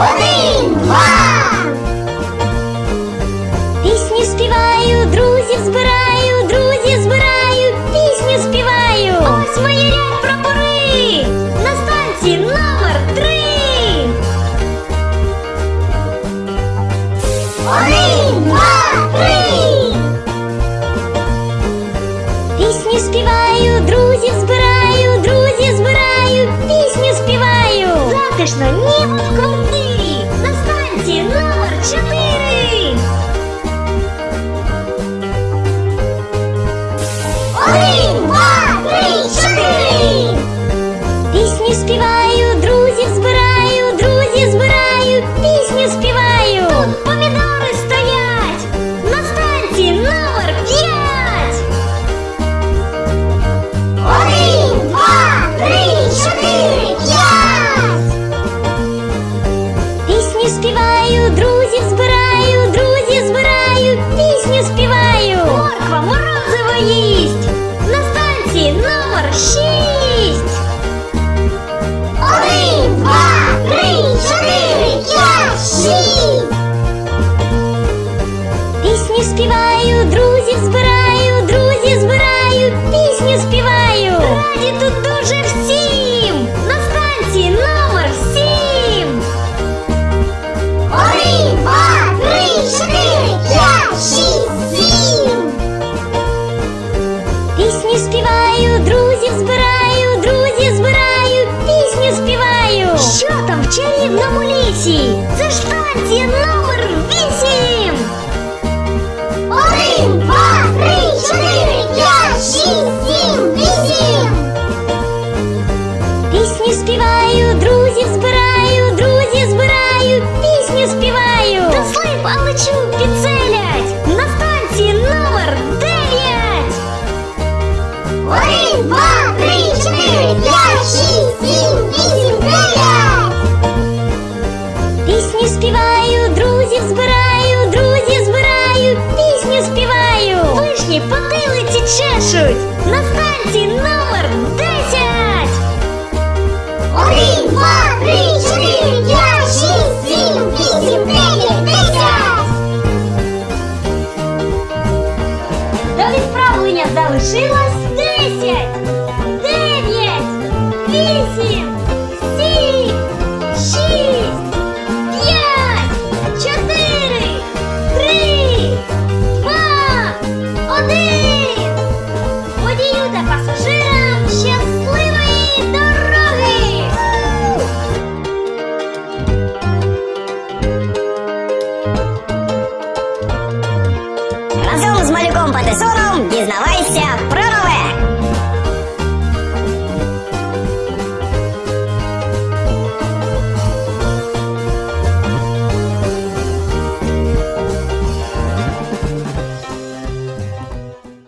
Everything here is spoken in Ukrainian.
Orange! Пісню співаю, друзів збираю, друзів збираю, пісню співаю. Раді тут дуже всім. На станції Пісню співаю, друзів збираю, друзів збираю, пісню співаю. Та слип, а лечу підселять. На станції номер дев'ять. Один, два, три, чотири, п'ять, шість, сім, вісім, дев'ять. Пісню співаю, друзів збираю, друзів збираю, пісню співаю. Вишні потилиці чешуть. На станції номер два, три, шість, сім, вісім, дев'ять, десять. До відправлення залишилось десять. Узнавайся про